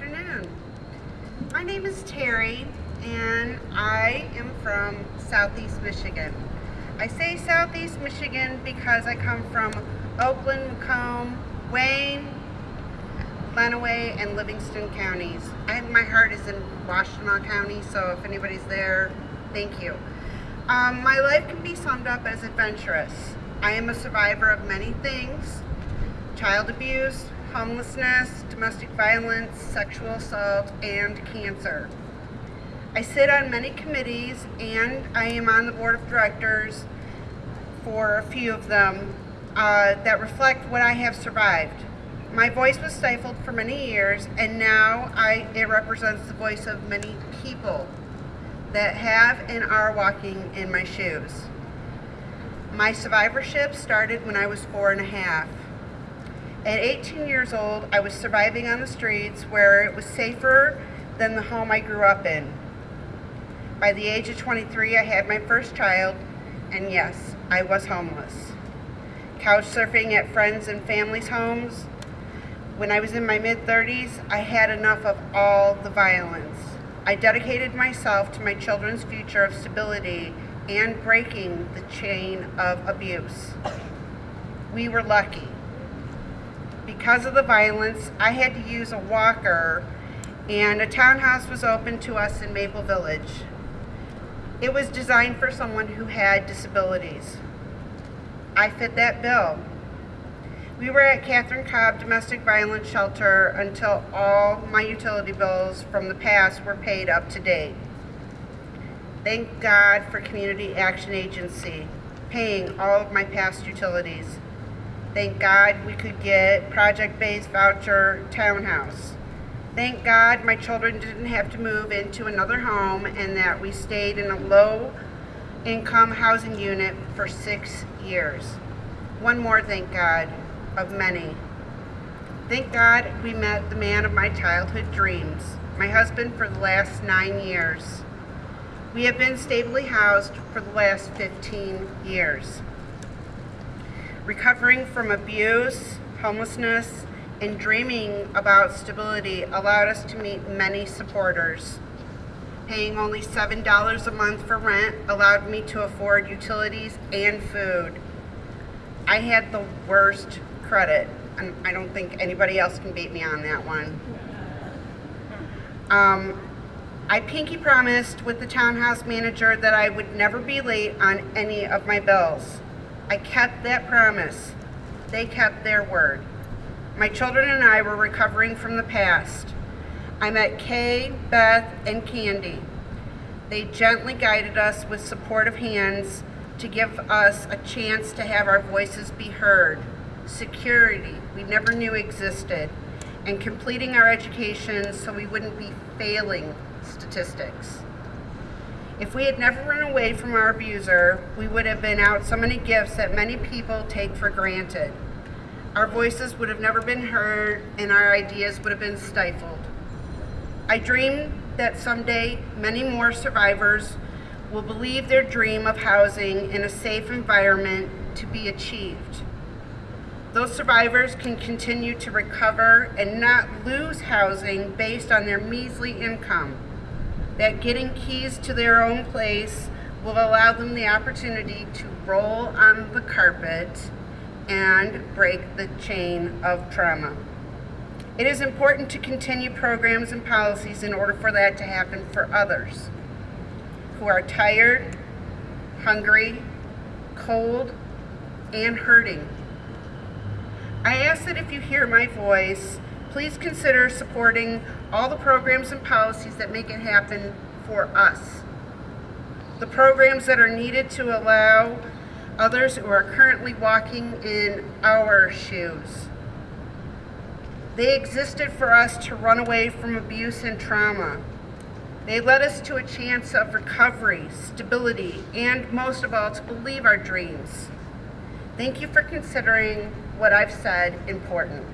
afternoon. My name is Terry and I am from Southeast Michigan. I say Southeast Michigan because I come from Oakland, Macomb, Wayne, Lenawee, and Livingston counties. I, my heart is in Washtenaw County, so if anybody's there, thank you. Um, my life can be summed up as adventurous. I am a survivor of many things, child abuse, homelessness, domestic violence, sexual assault, and cancer. I sit on many committees and I am on the board of directors for a few of them uh, that reflect what I have survived. My voice was stifled for many years and now I, it represents the voice of many people that have and are walking in my shoes. My survivorship started when I was four and a half. At 18 years old, I was surviving on the streets where it was safer than the home I grew up in. By the age of 23, I had my first child, and yes, I was homeless. Couch surfing at friends and families' homes. When I was in my mid-30s, I had enough of all the violence. I dedicated myself to my children's future of stability and breaking the chain of abuse. We were lucky because of the violence, I had to use a walker and a townhouse was open to us in Maple Village. It was designed for someone who had disabilities. I fit that bill. We were at Catherine Cobb Domestic Violence Shelter until all my utility bills from the past were paid up to date. Thank God for Community Action Agency paying all of my past utilities. Thank God we could get project-based voucher townhouse. Thank God my children didn't have to move into another home and that we stayed in a low income housing unit for six years. One more thank God of many. Thank God we met the man of my childhood dreams, my husband for the last nine years. We have been stably housed for the last 15 years recovering from abuse, homelessness, and dreaming about stability allowed us to meet many supporters. Paying only $7 a month for rent allowed me to afford utilities and food. I had the worst credit, and I don't think anybody else can beat me on that one. Um, I pinky promised with the townhouse manager that I would never be late on any of my bills. I kept that promise. They kept their word. My children and I were recovering from the past. I met Kay, Beth, and Candy. They gently guided us with supportive hands to give us a chance to have our voices be heard, security we never knew existed, and completing our education so we wouldn't be failing statistics. If we had never run away from our abuser, we would have been out so many gifts that many people take for granted. Our voices would have never been heard and our ideas would have been stifled. I dream that someday many more survivors will believe their dream of housing in a safe environment to be achieved. Those survivors can continue to recover and not lose housing based on their measly income that getting keys to their own place will allow them the opportunity to roll on the carpet and break the chain of trauma. It is important to continue programs and policies in order for that to happen for others who are tired, hungry, cold, and hurting. I ask that if you hear my voice, please consider supporting all the programs and policies that make it happen for us. The programs that are needed to allow others who are currently walking in our shoes. They existed for us to run away from abuse and trauma. They led us to a chance of recovery, stability, and most of all, to believe our dreams. Thank you for considering what I've said important.